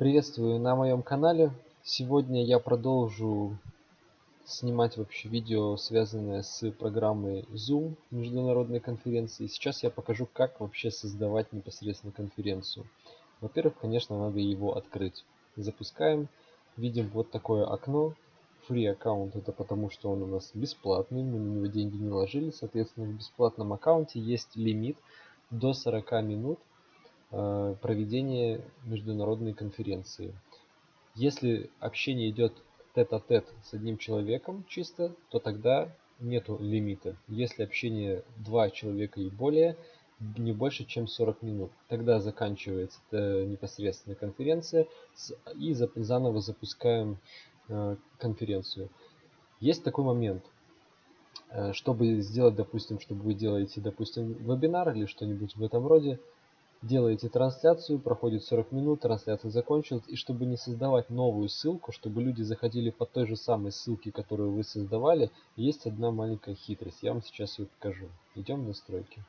Приветствую на моем канале. Сегодня я продолжу снимать вообще видео, связанное с программой Zoom международной конференции. Сейчас я покажу, как вообще создавать непосредственно конференцию. Во-первых, конечно, надо его открыть. Запускаем. Видим вот такое окно. Free аккаунт это потому, что он у нас бесплатный, мы на него деньги не ложили. Соответственно, в бесплатном аккаунте есть лимит до 40 минут Э, проведения международной конференции. Если общение идет тет-а-тет -тет с одним человеком чисто, то тогда нету лимита. Если общение два человека и более, не больше, чем 40 минут. Тогда заканчивается непосредственно конференция и заново запускаем э, конференцию. Есть такой момент. Э, чтобы сделать, допустим, чтобы вы делаете, допустим, вебинар или что-нибудь в этом роде, делаете трансляцию, проходит 40 минут, трансляция закончилась, и чтобы не создавать новую ссылку, чтобы люди заходили по той же самой ссылке, которую вы создавали, есть одна маленькая хитрость. Я вам сейчас ее покажу. Идем в настройки.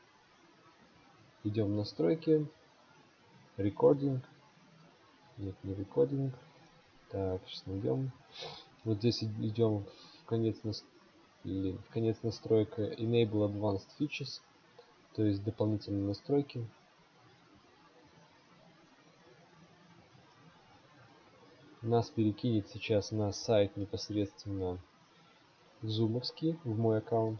Идем в настройки. Рекординг. Нет, не рекординг. Так, сейчас найдем. Вот здесь идем в конец, нас... В конец настройка Enable Advanced Features, то есть дополнительные настройки. Нас перекинет сейчас на сайт непосредственно зумовский в мой аккаунт.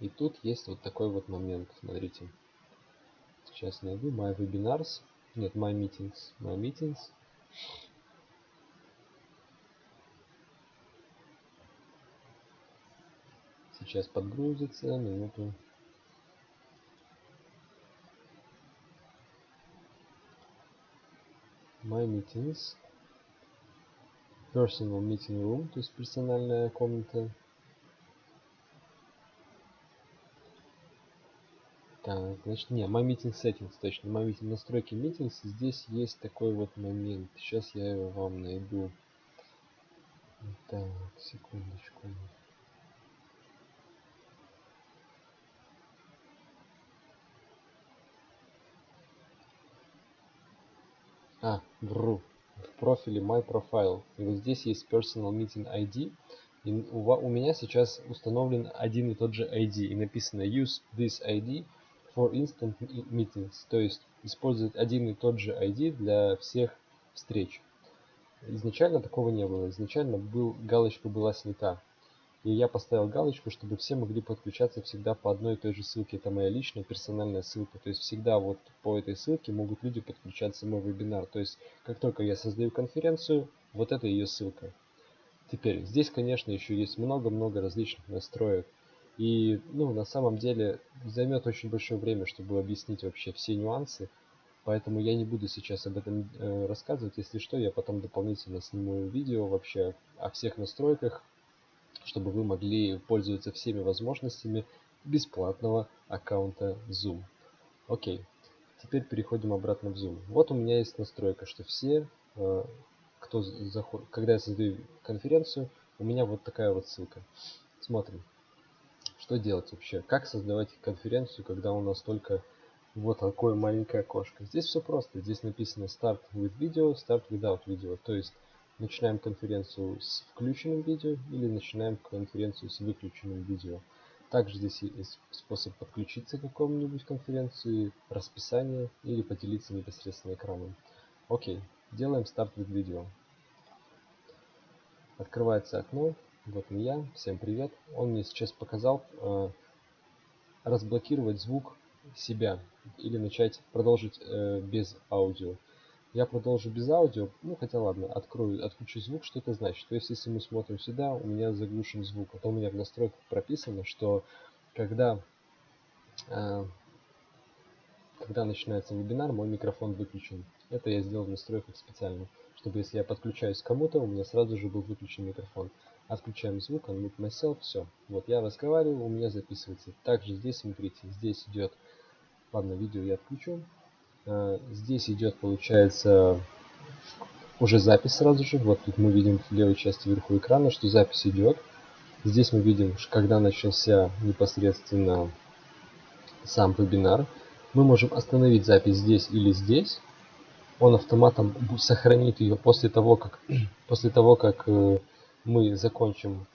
И тут есть вот такой вот момент смотрите. Сейчас найду. My webinars. Нет my meetings. My meetings. Сейчас подгрузится минуту. My meetings personal meeting room, то есть персональная комната. Так, значит, не, my meeting settings, точно, my meeting настройки meetings. Здесь есть такой вот момент. Сейчас я его вам найду. Так, секундочку. А, вру в профиле My Profile. И вот здесь есть Personal Meeting ID. И у, у меня сейчас установлен один и тот же ID. И написано Use this ID for instant meetings. То есть использовать один и тот же ID для всех встреч. Изначально такого не было. Изначально был, галочка была снята. И я поставил галочку, чтобы все могли подключаться всегда по одной и той же ссылке. Это моя личная персональная ссылка. То есть всегда вот по этой ссылке могут люди подключаться в мой вебинар. То есть как только я создаю конференцию, вот это ее ссылка. Теперь здесь, конечно, еще есть много-много различных настроек. И ну, на самом деле займет очень большое время, чтобы объяснить вообще все нюансы. Поэтому я не буду сейчас об этом э, рассказывать. Если что, я потом дополнительно сниму видео вообще о всех настройках чтобы вы могли пользоваться всеми возможностями бесплатного аккаунта Zoom. Окей, теперь переходим обратно в Zoom. Вот у меня есть настройка, что все, э, кто заходит, когда я создаю конференцию, у меня вот такая вот ссылка. Смотрим, что делать вообще, как создавать конференцию, когда у нас только вот такое маленькое окошко. Здесь все просто, здесь написано Start with Video, Start Without Video, то есть начинаем конференцию с включенным видео или начинаем конференцию с выключенным видео. Также здесь есть способ подключиться к какому-нибудь конференции, расписание или поделиться непосредственно экраном. Окей, делаем старт with видео. Открывается окно, вот я, всем привет. Он мне сейчас показал э, разблокировать звук себя или начать продолжить э, без аудио. Я продолжу без аудио. Ну, хотя ладно, открою, отключу звук. Что это значит? То есть, если мы смотрим сюда, у меня заглушен звук. А то у меня в настройках прописано, что когда, э, когда начинается вебинар, мой микрофон выключен. Это я сделал в настройках специально, чтобы если я подключаюсь к кому-то, у меня сразу же был выключен микрофон. Отключаем звук, unmute myself, все. Вот я разговариваю, у меня записывается. Также здесь, смотрите, здесь идет, ладно, видео я отключу. Э, здесь идет, получается, уже запись сразу же. Вот тут мы видим в левой части вверху экрана, что запись идет. Здесь мы видим, когда начался непосредственно сам вебинар. Мы можем остановить запись здесь или здесь. он автоматом сохранит ее после того, как, после того, как э, мы закончим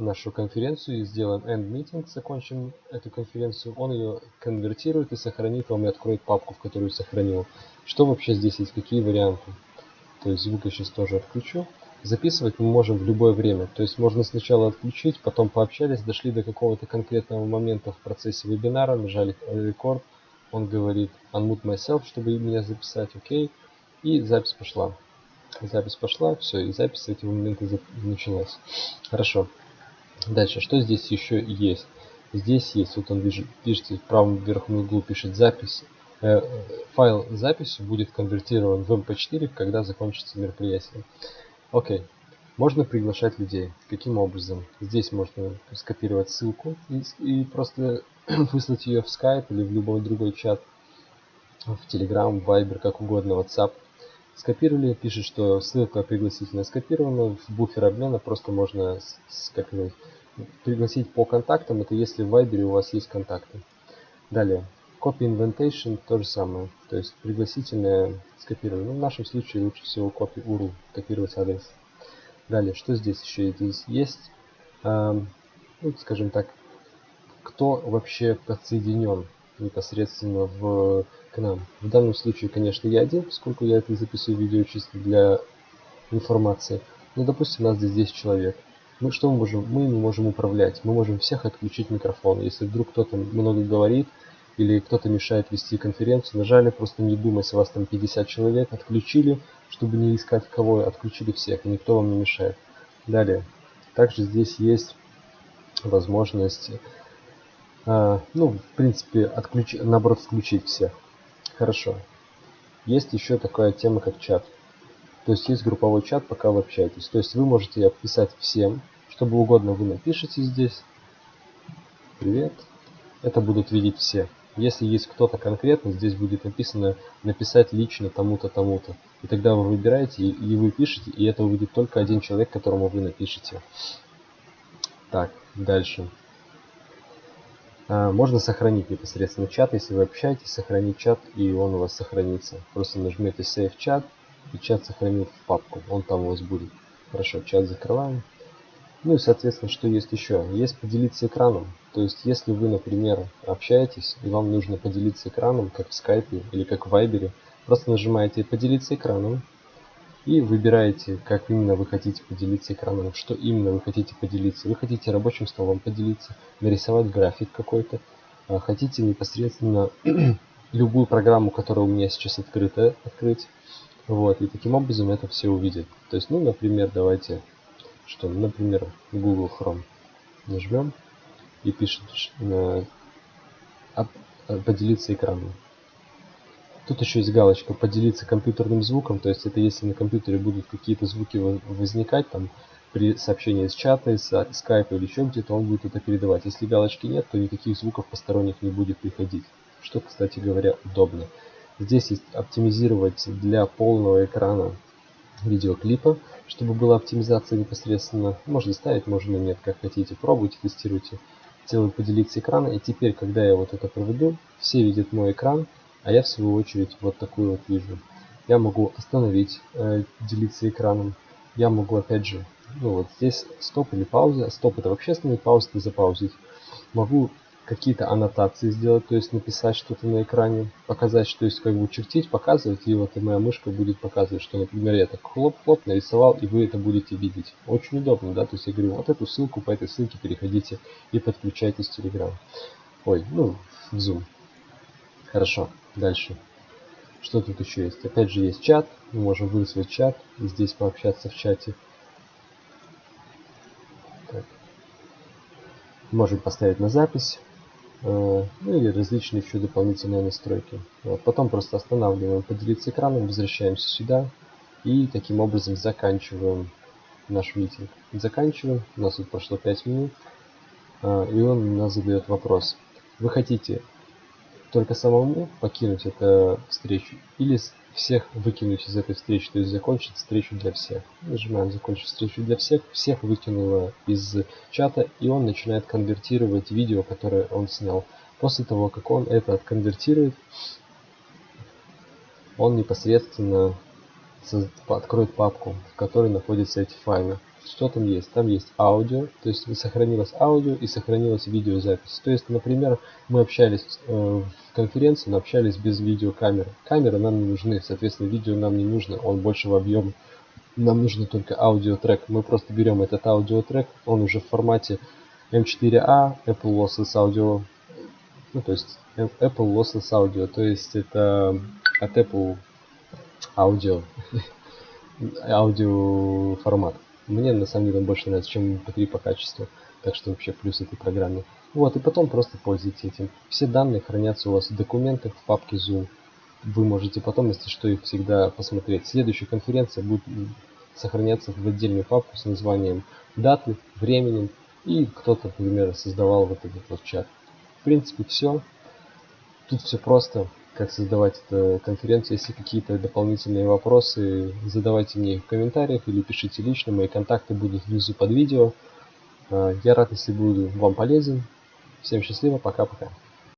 нашу конференцию и сделаем end meeting, закончим эту конференцию, он ее конвертирует и сохранит вам и откроет папку, в которую сохранил. Что вообще здесь есть, какие варианты? То есть звук я сейчас тоже отключу. Записывать мы можем в любое время. То есть можно сначала отключить, потом пообщались, дошли до какого-то конкретного момента в процессе вебинара, нажали рекорд, он говорит unmute myself, чтобы меня записать, окей, и запись пошла. Запись пошла, все, и запись с этого момента началась. Хорошо. Дальше, что здесь еще есть? Здесь есть, вот он пишет, в правом верхнем углу пишет запись. Э, файл записи будет конвертирован в MP4, когда закончится мероприятие. Окей. Можно приглашать людей. Каким образом? Здесь можно скопировать ссылку и, и просто выслать ее в Skype или в любой другой чат, в Telegram, Viber, как угодно, WhatsApp. Скопировали, пишет, что ссылка пригласительная скопирована, в буфер обмена просто можно скопировать. Пригласить по контактам, это если в Viber у вас есть контакты. Далее, copy invitation то же самое, то есть пригласительное скопирование. Ну, в нашем случае лучше всего copy URL, копировать адрес. Далее, что здесь еще здесь есть? Эм, ну, скажем так, кто вообще подсоединен непосредственно в, к нам. В данном случае, конечно, я один, поскольку я это записываю видео чисто для информации. Но, допустим, у нас здесь 10 человек. Мы что мы можем? Мы не можем управлять. Мы можем всех отключить микрофон. Если вдруг кто-то много говорит, или кто-то мешает вести конференцию, нажали, просто не у вас там 50 человек, отключили, чтобы не искать кого, отключили всех, и никто вам не мешает. Далее, также здесь есть возможность, а, ну, в принципе, отключ... наоборот, включить всех. Хорошо. Есть еще такая тема, как чат. То есть есть групповой чат, пока вы общаетесь. То есть вы можете описать всем, чтобы угодно вы напишите здесь. Привет. Это будут видеть все. Если есть кто-то конкретно, здесь будет написано написать лично тому-то, тому-то. И тогда вы выбираете и вы пишете, и это увидит только один человек, которому вы напишете. Так, дальше. А, можно сохранить непосредственно чат, если вы общаетесь, сохранить чат, и он у вас сохранится. Просто нажмете Save чат, и чат сохранит в папку, он там у вас будет. Хорошо, чат закрываем. Ну и, соответственно, что есть еще? Есть поделиться экраном. То есть, если вы, например, общаетесь, и вам нужно поделиться экраном, как в скайпе или как в вайбере, просто нажимаете «Поделиться экраном» и выбираете, как именно вы хотите поделиться экраном, что именно вы хотите поделиться. Вы хотите рабочим столом поделиться, нарисовать график какой-то, а хотите непосредственно любую программу, которая у меня сейчас открыта, открыть. Вот, и таким образом это все увидят. То есть, ну, например, давайте что, например, Google Chrome нажмем и пишет э, поделиться экраном. Тут еще есть галочка поделиться компьютерным звуком, то есть это если на компьютере будут какие-то звуки возникать, там при сообщении с чата, с скайпа или еще где-то, он будет это передавать. Если галочки нет, то никаких звуков посторонних не будет приходить, что, кстати говоря, удобно. Здесь есть оптимизировать для полного экрана видеоклипа, чтобы была оптимизация непосредственно. Можно ставить, можно нет, как хотите. Пробуйте, тестируйте. Делаю поделиться экрана. И теперь, когда я вот это проведу, все видят мой экран, а я в свою очередь вот такую вот вижу. Я могу остановить, э, делиться экраном. Я могу опять же, ну вот здесь стоп или пауза. Стоп это вообще остановить, пауза это запаузить. Могу какие-то аннотации сделать, то есть написать что-то на экране, показать, что есть как бы чертить, показывать, и вот и моя мышка будет показывать, что, например, я так хлоп-хлоп нарисовал, и вы это будете видеть. Очень удобно, да, то есть я говорю, вот эту ссылку, по этой ссылке переходите и подключайтесь в Telegram. Ой, ну, в Zoom. Хорошо, дальше. Что тут еще есть? Опять же есть чат, мы можем вызвать чат и здесь пообщаться в чате. Так. Можем поставить на запись. Э, ну или различные еще дополнительные настройки. Вот. Потом просто останавливаем поделиться экраном, возвращаемся сюда и таким образом заканчиваем наш митинг. Заканчиваем, у нас тут прошло 5 минут, э, и он нас задает вопрос. Вы хотите только самому покинуть эту встречу или всех выкинуть из этой встречи, то есть закончить встречу для всех. Нажимаем закончить встречу для всех, всех выкинуло из чата, и он начинает конвертировать видео, которое он снял. После того, как он это отконвертирует, он непосредственно откроет папку, в которой находятся эти файлы. Что там есть? Там есть аудио, то есть сохранилось аудио и сохранилась видеозапись. То есть, например, мы общались э, в конференции, но общались без видеокамеры. Камеры нам не нужны, соответственно, видео нам не нужно, он большего объема. Нам нужно только аудиотрек. Мы просто берем этот аудиотрек, он уже в формате M4A, Apple Lossless Audio, ну то есть Apple Lossless Audio, то есть это от Apple аудио, аудио формат. Мне на самом деле больше нравится, чем MP3 по качеству. Так что вообще плюс этой программе. Вот, и потом просто пользуйтесь этим. Все данные хранятся у вас в документах в папке Zoom. Вы можете потом, если что, их всегда посмотреть. Следующая конференция будет сохраняться в отдельную папку с названием даты, временем. И кто-то, например, создавал вот этот вот чат. В принципе, все. Тут все просто как создавать эту конференцию. Если какие-то дополнительные вопросы, задавайте мне их в комментариях или пишите лично. Мои контакты будут внизу под видео. А, я рад, если буду вам полезен. Всем счастливо, пока-пока.